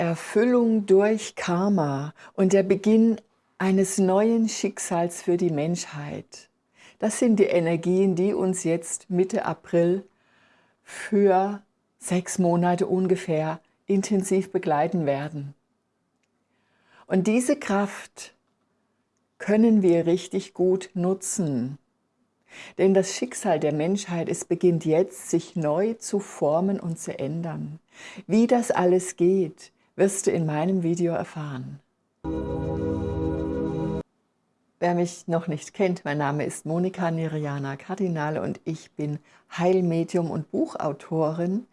Erfüllung durch Karma und der Beginn eines neuen Schicksals für die Menschheit. Das sind die Energien, die uns jetzt Mitte April für sechs Monate ungefähr intensiv begleiten werden. Und diese Kraft können wir richtig gut nutzen. Denn das Schicksal der Menschheit, es beginnt jetzt, sich neu zu formen und zu ändern. Wie das alles geht, wirst du in meinem Video erfahren. Wer mich noch nicht kennt, mein Name ist Monika Neriana Kardinale und ich bin Heilmedium und Buchautorin.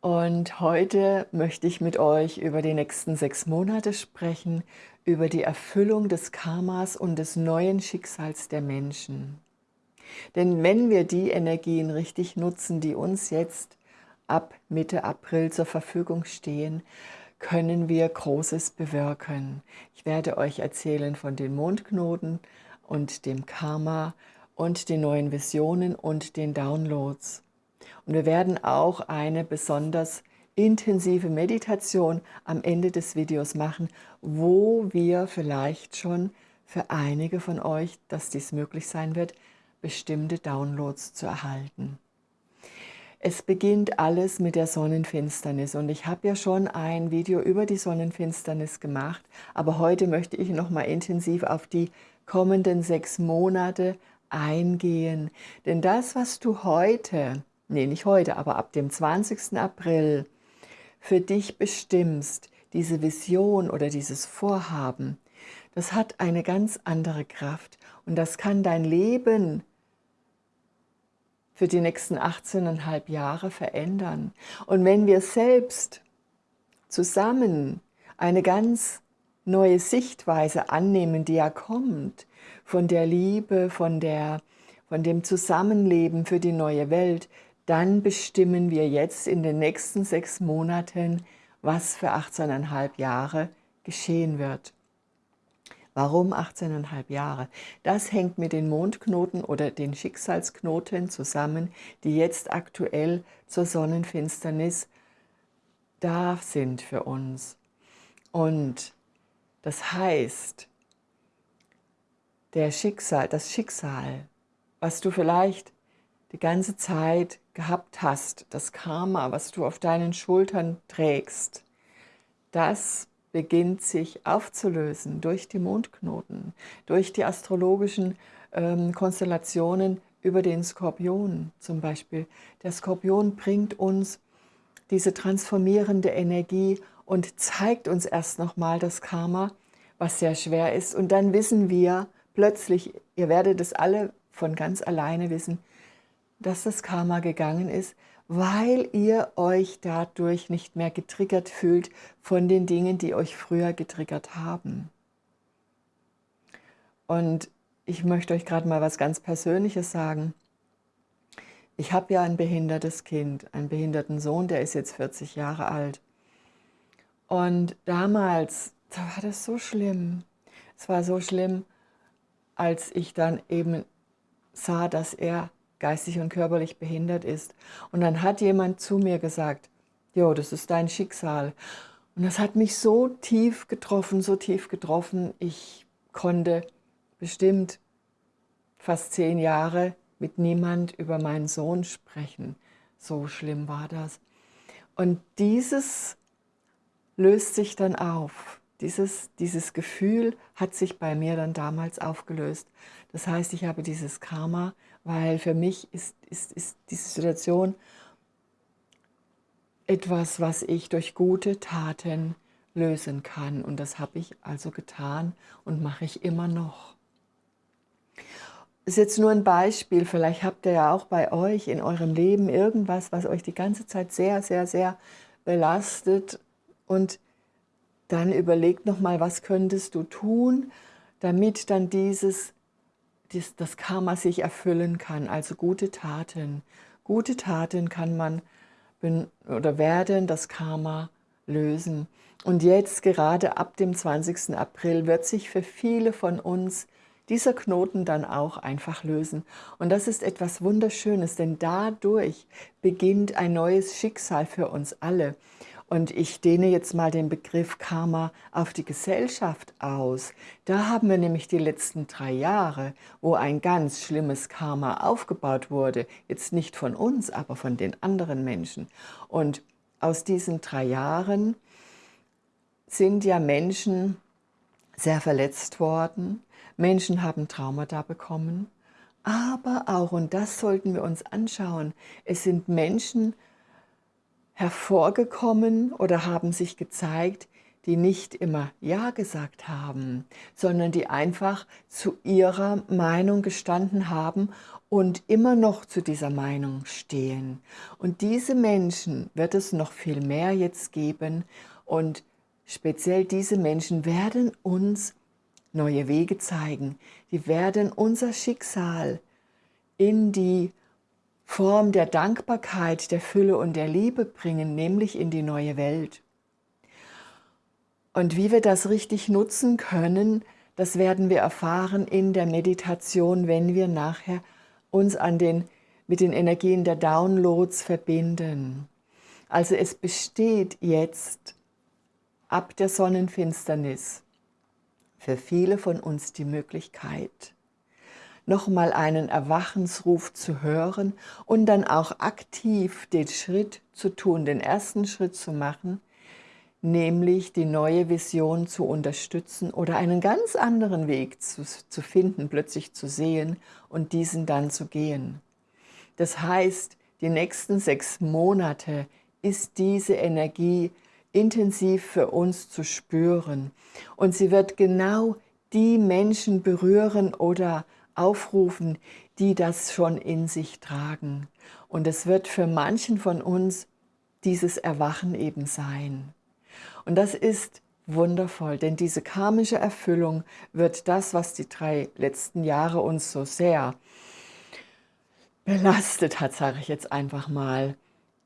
Und heute möchte ich mit euch über die nächsten sechs Monate sprechen, über die Erfüllung des Karmas und des neuen Schicksals der Menschen. Denn wenn wir die Energien richtig nutzen, die uns jetzt ab Mitte April zur Verfügung stehen, können wir Großes bewirken. Ich werde euch erzählen von den Mondknoten und dem Karma und den neuen Visionen und den Downloads. Und wir werden auch eine besonders intensive Meditation am Ende des Videos machen, wo wir vielleicht schon für einige von euch, dass dies möglich sein wird, bestimmte Downloads zu erhalten. Es beginnt alles mit der Sonnenfinsternis und ich habe ja schon ein Video über die Sonnenfinsternis gemacht, aber heute möchte ich noch mal intensiv auf die kommenden sechs Monate eingehen. Denn das, was du heute, nee nicht heute, aber ab dem 20. April für dich bestimmst, diese Vision oder dieses Vorhaben, das hat eine ganz andere Kraft und das kann dein Leben für die nächsten 18,5 Jahre verändern. Und wenn wir selbst zusammen eine ganz neue Sichtweise annehmen, die ja kommt, von der Liebe, von, der, von dem Zusammenleben für die neue Welt, dann bestimmen wir jetzt in den nächsten sechs Monaten, was für 18,5 Jahre geschehen wird. Warum 18,5 Jahre? Das hängt mit den Mondknoten oder den Schicksalsknoten zusammen, die jetzt aktuell zur Sonnenfinsternis da sind für uns. Und das heißt, der Schicksal, das Schicksal, was du vielleicht die ganze Zeit gehabt hast, das Karma, was du auf deinen Schultern trägst, das beginnt sich aufzulösen durch die Mondknoten, durch die astrologischen ähm, Konstellationen über den Skorpion zum Beispiel. Der Skorpion bringt uns diese transformierende Energie und zeigt uns erst nochmal das Karma, was sehr schwer ist. Und dann wissen wir plötzlich, ihr werdet es alle von ganz alleine wissen, dass das Karma gegangen ist, weil ihr euch dadurch nicht mehr getriggert fühlt von den Dingen, die euch früher getriggert haben. Und ich möchte euch gerade mal was ganz Persönliches sagen. Ich habe ja ein behindertes Kind, einen behinderten Sohn, der ist jetzt 40 Jahre alt. Und damals, da war das so schlimm. Es war so schlimm, als ich dann eben sah, dass er geistig und körperlich behindert ist. Und dann hat jemand zu mir gesagt, jo, das ist dein Schicksal. Und das hat mich so tief getroffen, so tief getroffen, ich konnte bestimmt fast zehn Jahre mit niemand über meinen Sohn sprechen. So schlimm war das. Und dieses löst sich dann auf. Dieses, dieses Gefühl hat sich bei mir dann damals aufgelöst. Das heißt, ich habe dieses Karma weil für mich ist, ist, ist diese Situation etwas, was ich durch gute Taten lösen kann. Und das habe ich also getan und mache ich immer noch. Das ist jetzt nur ein Beispiel, vielleicht habt ihr ja auch bei euch in eurem Leben irgendwas, was euch die ganze Zeit sehr, sehr, sehr belastet und dann überlegt nochmal, was könntest du tun, damit dann dieses das, das Karma sich erfüllen kann, also gute Taten. Gute Taten kann man oder werden das Karma lösen. Und jetzt, gerade ab dem 20. April, wird sich für viele von uns dieser Knoten dann auch einfach lösen. Und das ist etwas Wunderschönes, denn dadurch beginnt ein neues Schicksal für uns alle. Und ich dehne jetzt mal den Begriff Karma auf die Gesellschaft aus. Da haben wir nämlich die letzten drei Jahre, wo ein ganz schlimmes Karma aufgebaut wurde. Jetzt nicht von uns, aber von den anderen Menschen. Und aus diesen drei Jahren sind ja Menschen sehr verletzt worden. Menschen haben Traumata bekommen. Aber auch, und das sollten wir uns anschauen, es sind Menschen hervorgekommen oder haben sich gezeigt, die nicht immer Ja gesagt haben, sondern die einfach zu ihrer Meinung gestanden haben und immer noch zu dieser Meinung stehen. Und diese Menschen wird es noch viel mehr jetzt geben und speziell diese Menschen werden uns neue Wege zeigen. Die werden unser Schicksal in die Form der Dankbarkeit, der Fülle und der Liebe bringen, nämlich in die neue Welt. Und wie wir das richtig nutzen können, das werden wir erfahren in der Meditation, wenn wir nachher uns an den, mit den Energien der Downloads verbinden. Also es besteht jetzt ab der Sonnenfinsternis für viele von uns die Möglichkeit, nochmal einen Erwachensruf zu hören und dann auch aktiv den Schritt zu tun, den ersten Schritt zu machen, nämlich die neue Vision zu unterstützen oder einen ganz anderen Weg zu, zu finden, plötzlich zu sehen und diesen dann zu gehen. Das heißt, die nächsten sechs Monate ist diese Energie intensiv für uns zu spüren und sie wird genau die Menschen berühren oder aufrufen, die das schon in sich tragen. Und es wird für manchen von uns dieses Erwachen eben sein. Und das ist wundervoll, denn diese karmische Erfüllung wird das, was die drei letzten Jahre uns so sehr belastet hat, sage ich jetzt einfach mal,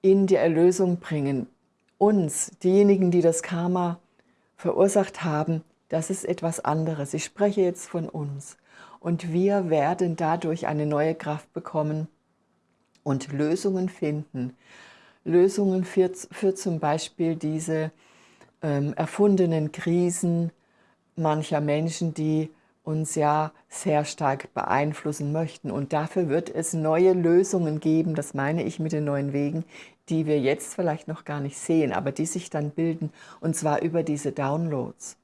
in die Erlösung bringen. Uns, diejenigen, die das Karma verursacht haben, das ist etwas anderes. Ich spreche jetzt von uns und wir werden dadurch eine neue Kraft bekommen und Lösungen finden. Lösungen für, für zum Beispiel diese ähm, erfundenen Krisen mancher Menschen, die uns ja sehr stark beeinflussen möchten. Und dafür wird es neue Lösungen geben, das meine ich mit den neuen Wegen, die wir jetzt vielleicht noch gar nicht sehen, aber die sich dann bilden, und zwar über diese Downloads.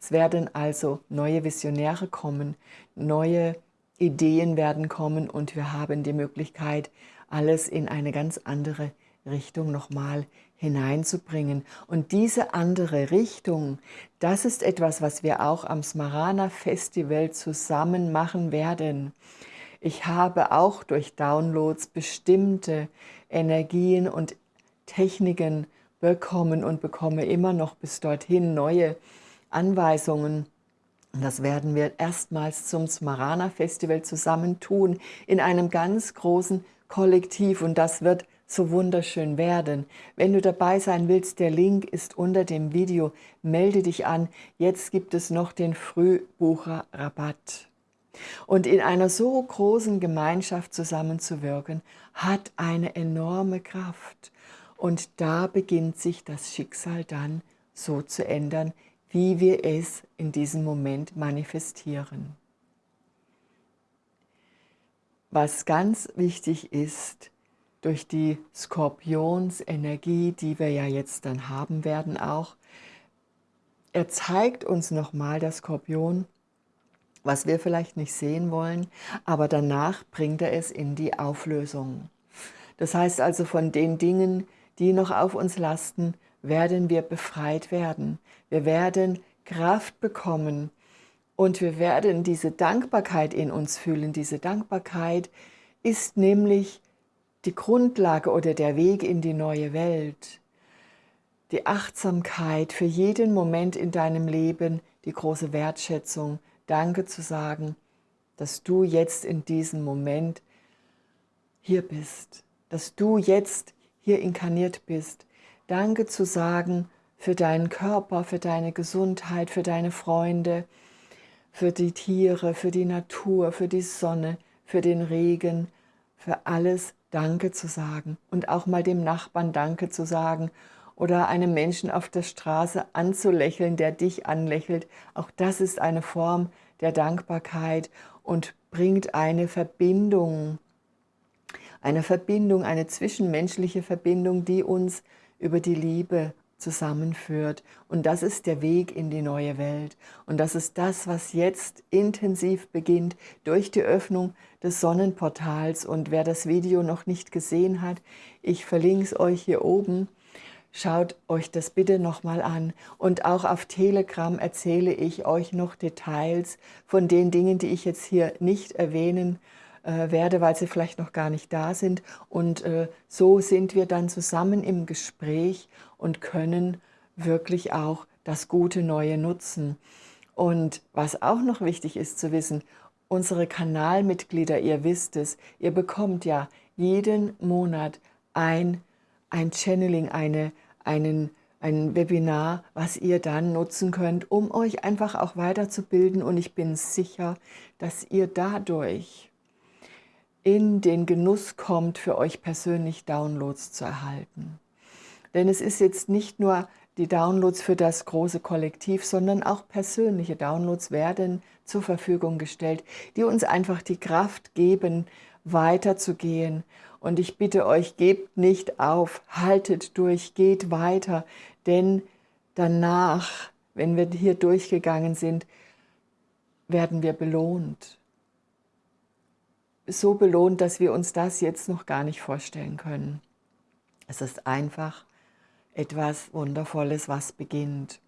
Es werden also neue Visionäre kommen, neue Ideen werden kommen und wir haben die Möglichkeit, alles in eine ganz andere Richtung nochmal hineinzubringen. Und diese andere Richtung, das ist etwas, was wir auch am Smarana Festival zusammen machen werden. Ich habe auch durch Downloads bestimmte Energien und Techniken bekommen und bekomme immer noch bis dorthin neue Anweisungen. Das werden wir erstmals zum Smarana Festival zusammen tun, in einem ganz großen Kollektiv. Und das wird so wunderschön werden. Wenn du dabei sein willst, der Link ist unter dem Video. Melde dich an. Jetzt gibt es noch den Frühbucherrabatt. Und in einer so großen Gemeinschaft zusammenzuwirken, hat eine enorme Kraft. Und da beginnt sich das Schicksal dann so zu ändern, wie wir es in diesem Moment manifestieren. Was ganz wichtig ist, durch die Skorpionsenergie, die wir ja jetzt dann haben werden auch, er zeigt uns nochmal, der Skorpion, was wir vielleicht nicht sehen wollen, aber danach bringt er es in die Auflösung. Das heißt also von den Dingen, die noch auf uns lasten, werden wir befreit werden. Wir werden Kraft bekommen und wir werden diese Dankbarkeit in uns fühlen. Diese Dankbarkeit ist nämlich die Grundlage oder der Weg in die neue Welt. Die Achtsamkeit für jeden Moment in deinem Leben, die große Wertschätzung, Danke zu sagen, dass du jetzt in diesem Moment hier bist, dass du jetzt hier inkarniert bist, Danke zu sagen für deinen Körper, für deine Gesundheit, für deine Freunde, für die Tiere, für die Natur, für die Sonne, für den Regen, für alles Danke zu sagen und auch mal dem Nachbarn Danke zu sagen oder einem Menschen auf der Straße anzulächeln, der dich anlächelt. Auch das ist eine Form der Dankbarkeit und bringt eine Verbindung, eine Verbindung, eine zwischenmenschliche Verbindung, die uns über die Liebe zusammenführt. Und das ist der Weg in die neue Welt. Und das ist das, was jetzt intensiv beginnt durch die Öffnung des Sonnenportals. Und wer das Video noch nicht gesehen hat, ich verlinke es euch hier oben. Schaut euch das bitte nochmal an. Und auch auf Telegram erzähle ich euch noch Details von den Dingen, die ich jetzt hier nicht erwähnen äh, werde, weil sie vielleicht noch gar nicht da sind. Und äh, so sind wir dann zusammen im Gespräch und können wirklich auch das gute Neue nutzen. Und was auch noch wichtig ist zu wissen, unsere Kanalmitglieder, ihr wisst es, ihr bekommt ja jeden Monat ein, ein Channeling, eine, einen, ein Webinar, was ihr dann nutzen könnt, um euch einfach auch weiterzubilden. Und ich bin sicher, dass ihr dadurch in den Genuss kommt, für euch persönlich Downloads zu erhalten. Denn es ist jetzt nicht nur die Downloads für das große Kollektiv, sondern auch persönliche Downloads werden zur Verfügung gestellt, die uns einfach die Kraft geben, weiterzugehen. Und ich bitte euch, gebt nicht auf, haltet durch, geht weiter, denn danach, wenn wir hier durchgegangen sind, werden wir belohnt. So belohnt, dass wir uns das jetzt noch gar nicht vorstellen können. Es ist einfach etwas Wundervolles, was beginnt.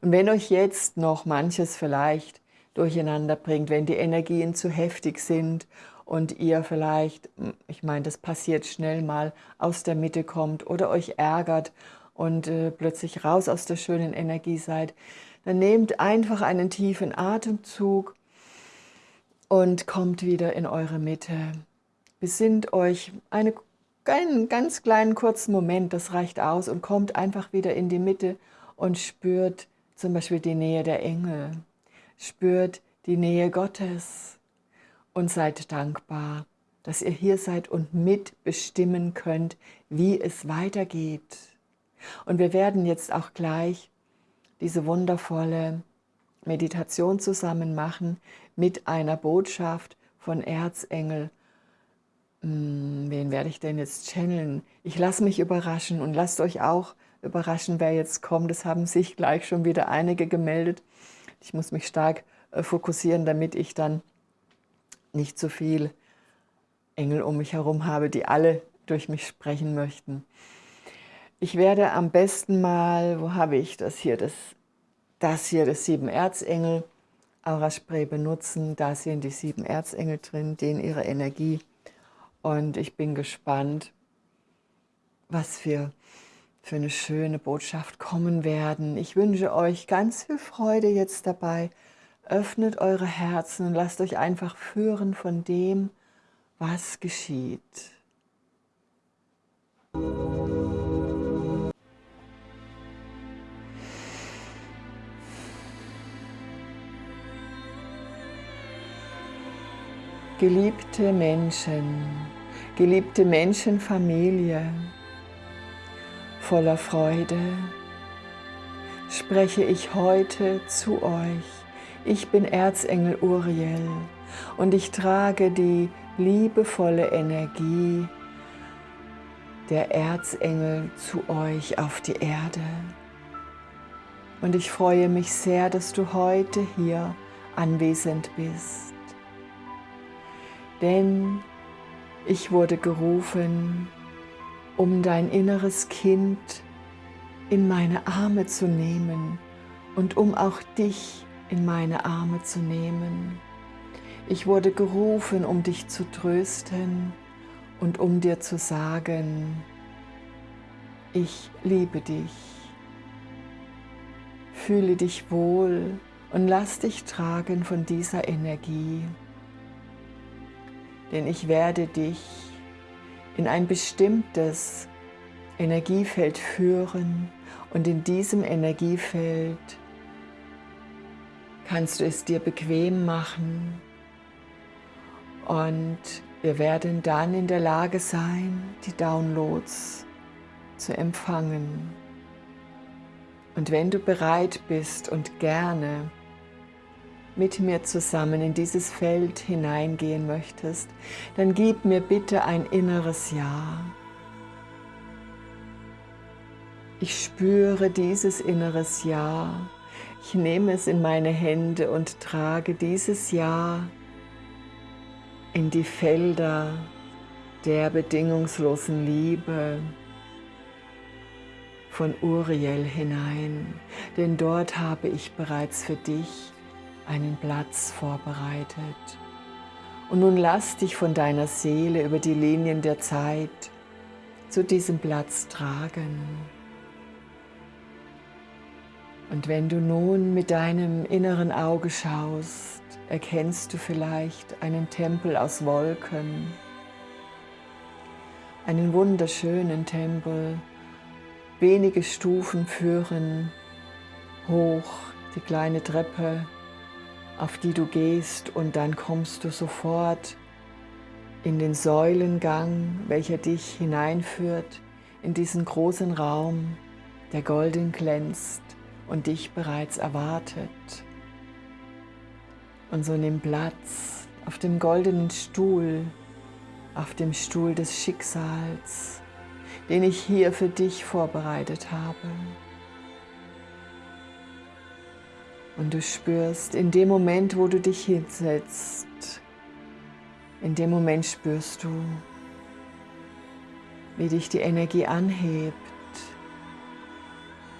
Und wenn euch jetzt noch manches vielleicht durcheinander bringt, wenn die Energien zu heftig sind und ihr vielleicht, ich meine, das passiert schnell mal, aus der Mitte kommt oder euch ärgert und äh, plötzlich raus aus der schönen Energie seid, dann nehmt einfach einen tiefen Atemzug und kommt wieder in eure Mitte. Besinnt euch eine einen ganz kleinen kurzen Moment, das reicht aus und kommt einfach wieder in die Mitte und spürt zum Beispiel die Nähe der Engel, spürt die Nähe Gottes und seid dankbar, dass ihr hier seid und mitbestimmen könnt, wie es weitergeht. Und wir werden jetzt auch gleich diese wundervolle Meditation zusammen machen mit einer Botschaft von Erzengel hm, wen werde ich denn jetzt channeln? Ich lasse mich überraschen und lasst euch auch überraschen, wer jetzt kommt. Es haben sich gleich schon wieder einige gemeldet. Ich muss mich stark äh, fokussieren, damit ich dann nicht zu viel Engel um mich herum habe, die alle durch mich sprechen möchten. Ich werde am besten mal, wo habe ich das hier, das, das hier, das sieben Erzengel Aura Spray benutzen. Da sind die sieben Erzengel drin, denen ihre Energie und ich bin gespannt, was für, für eine schöne Botschaft kommen werden. Ich wünsche euch ganz viel Freude jetzt dabei. Öffnet eure Herzen und lasst euch einfach führen von dem, was geschieht. Geliebte Menschen, geliebte Menschenfamilie, voller Freude spreche ich heute zu euch. Ich bin Erzengel Uriel und ich trage die liebevolle Energie der Erzengel zu euch auf die Erde. Und ich freue mich sehr, dass du heute hier anwesend bist denn ich wurde gerufen, um dein inneres Kind in meine Arme zu nehmen und um auch dich in meine Arme zu nehmen. Ich wurde gerufen, um dich zu trösten und um dir zu sagen, ich liebe dich. Fühle dich wohl und lass dich tragen von dieser Energie denn ich werde dich in ein bestimmtes Energiefeld führen und in diesem Energiefeld kannst du es dir bequem machen und wir werden dann in der Lage sein, die Downloads zu empfangen. Und wenn du bereit bist und gerne mit mir zusammen in dieses Feld hineingehen möchtest, dann gib mir bitte ein inneres Ja. Ich spüre dieses inneres Ja. Ich nehme es in meine Hände und trage dieses Ja in die Felder der bedingungslosen Liebe von Uriel hinein, denn dort habe ich bereits für dich einen Platz vorbereitet. Und nun lass dich von deiner Seele über die Linien der Zeit zu diesem Platz tragen. Und wenn du nun mit deinem inneren Auge schaust, erkennst du vielleicht einen Tempel aus Wolken, einen wunderschönen Tempel. Wenige Stufen führen hoch die kleine Treppe auf die du gehst und dann kommst du sofort in den Säulengang, welcher dich hineinführt in diesen großen Raum, der golden glänzt und dich bereits erwartet. Und so nimm Platz auf dem goldenen Stuhl, auf dem Stuhl des Schicksals, den ich hier für dich vorbereitet habe. Und du spürst in dem Moment, wo du dich hinsetzt, in dem Moment spürst du, wie dich die Energie anhebt,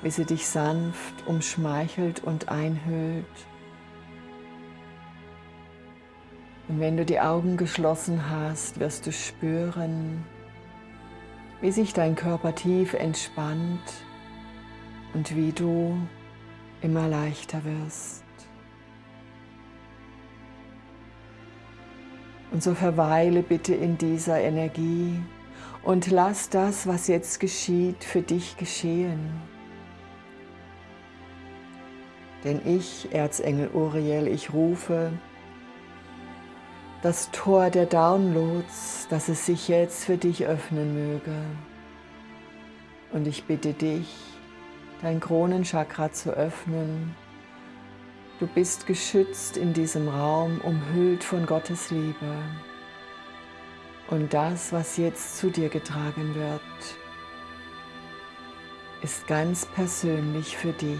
wie sie dich sanft umschmeichelt und einhüllt. Und wenn du die Augen geschlossen hast, wirst du spüren, wie sich dein Körper tief entspannt und wie du immer leichter wirst. Und so verweile bitte in dieser Energie und lass das, was jetzt geschieht, für dich geschehen. Denn ich, Erzengel Uriel, ich rufe das Tor der Downloads, dass es sich jetzt für dich öffnen möge. Und ich bitte dich, dein Kronenchakra zu öffnen. Du bist geschützt in diesem Raum, umhüllt von Gottes Liebe. Und das, was jetzt zu dir getragen wird, ist ganz persönlich für dich.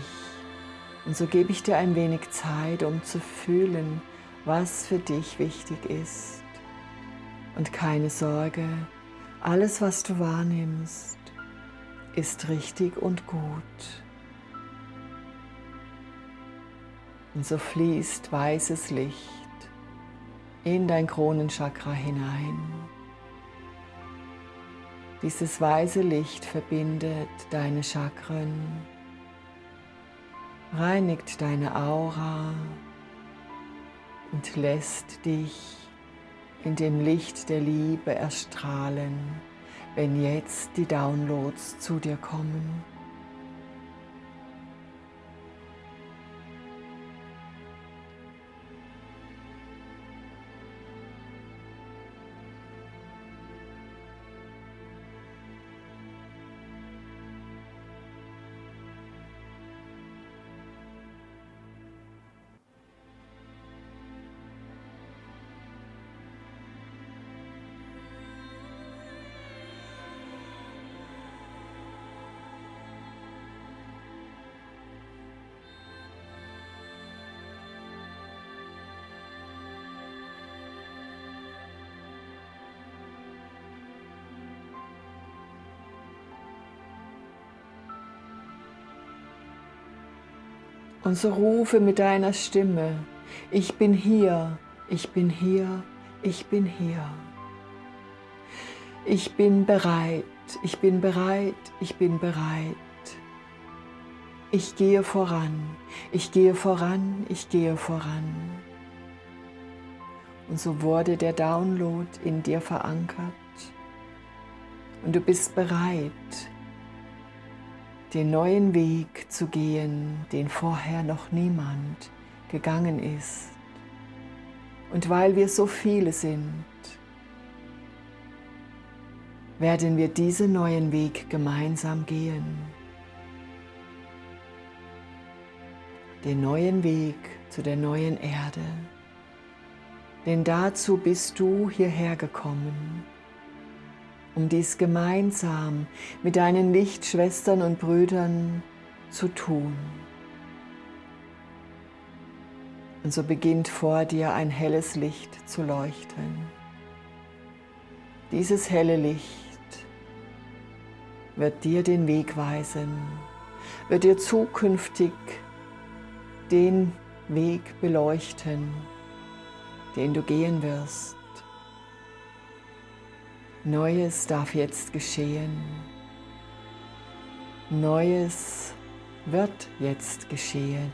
Und so gebe ich dir ein wenig Zeit, um zu fühlen, was für dich wichtig ist. Und keine Sorge, alles, was du wahrnimmst, ist richtig und gut. Und so fließt weißes Licht in dein Kronenchakra hinein. Dieses weiße Licht verbindet deine Chakren, reinigt deine Aura und lässt dich in dem Licht der Liebe erstrahlen wenn jetzt die Downloads zu dir kommen. Und so rufe mit deiner Stimme, ich bin hier, ich bin hier, ich bin hier. Ich bin bereit, ich bin bereit, ich bin bereit. Ich gehe voran, ich gehe voran, ich gehe voran. Und so wurde der Download in dir verankert. Und du bist bereit, den neuen Weg zu gehen, den vorher noch niemand gegangen ist. Und weil wir so viele sind, werden wir diesen neuen Weg gemeinsam gehen. den neuen Weg zu der neuen Erde. Denn dazu bist du hierher gekommen, um dies gemeinsam mit deinen Lichtschwestern und Brüdern zu tun. Und so beginnt vor dir ein helles Licht zu leuchten. Dieses helle Licht wird dir den Weg weisen, wird dir zukünftig den Weg beleuchten, den du gehen wirst. Neues darf jetzt geschehen. Neues wird jetzt geschehen.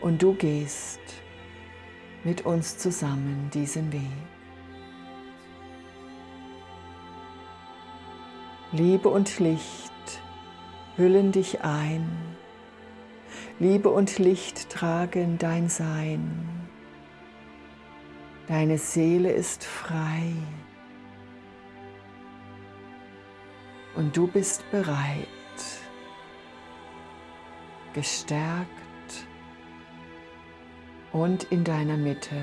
Und du gehst mit uns zusammen diesen Weg. Liebe und Licht hüllen dich ein. Liebe und Licht tragen dein Sein. Deine Seele ist frei. Und du bist bereit, gestärkt und in deiner Mitte.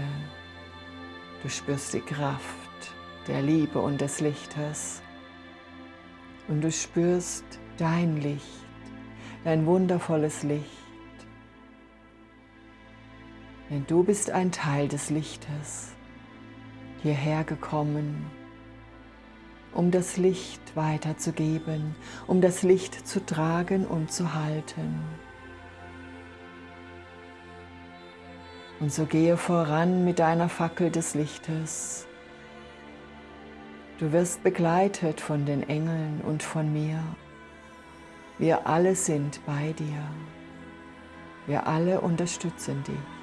Du spürst die Kraft der Liebe und des Lichtes. Und du spürst dein Licht, dein wundervolles Licht. Denn du bist ein Teil des Lichtes, hierher gekommen, um das Licht weiterzugeben, um das Licht zu tragen und zu halten. Und so gehe voran mit deiner Fackel des Lichtes. Du wirst begleitet von den Engeln und von mir. Wir alle sind bei dir. Wir alle unterstützen dich.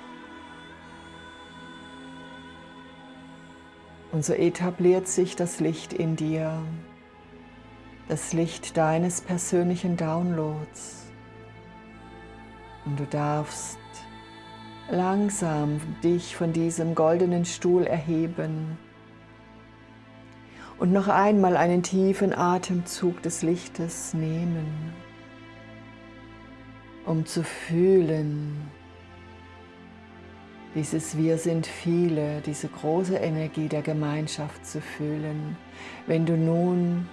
Und so etabliert sich das Licht in dir, das Licht deines persönlichen Downloads. Und du darfst langsam dich von diesem goldenen Stuhl erheben und noch einmal einen tiefen Atemzug des Lichtes nehmen, um zu fühlen, dieses Wir sind viele, diese große Energie der Gemeinschaft zu fühlen, wenn du nun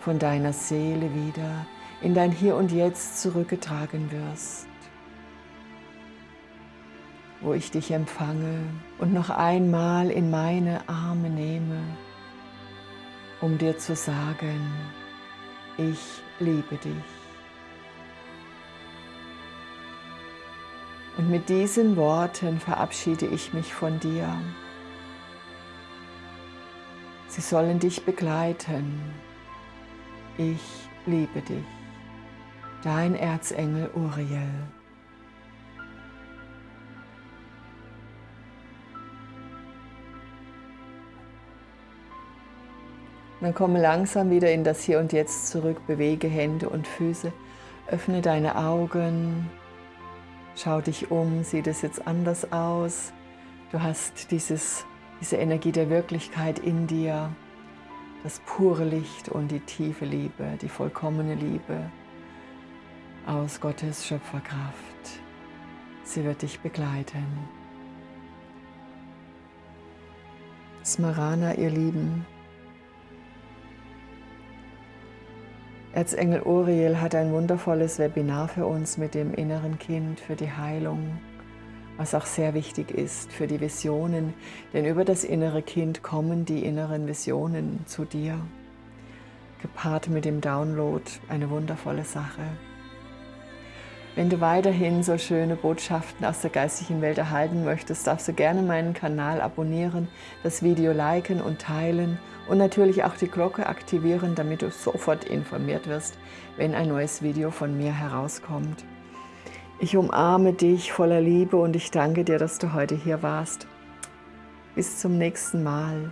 von deiner Seele wieder in dein Hier und Jetzt zurückgetragen wirst wo ich dich empfange und noch einmal in meine Arme nehme, um dir zu sagen, ich liebe dich. Und mit diesen Worten verabschiede ich mich von dir. Sie sollen dich begleiten. Ich liebe dich. Dein Erzengel Uriel. dann komme langsam wieder in das Hier und Jetzt zurück, bewege Hände und Füße, öffne deine Augen, schau dich um, sieht es jetzt anders aus? Du hast dieses, diese Energie der Wirklichkeit in dir, das pure Licht und die tiefe Liebe, die vollkommene Liebe aus Gottes Schöpferkraft. Sie wird dich begleiten. Smarana, ihr Lieben, Erzengel Uriel hat ein wundervolles Webinar für uns mit dem inneren Kind, für die Heilung, was auch sehr wichtig ist für die Visionen, denn über das innere Kind kommen die inneren Visionen zu dir, gepaart mit dem Download, eine wundervolle Sache. Wenn du weiterhin so schöne Botschaften aus der geistigen Welt erhalten möchtest, darfst du gerne meinen Kanal abonnieren, das Video liken und teilen und natürlich auch die Glocke aktivieren, damit du sofort informiert wirst, wenn ein neues Video von mir herauskommt. Ich umarme dich voller Liebe und ich danke dir, dass du heute hier warst. Bis zum nächsten Mal.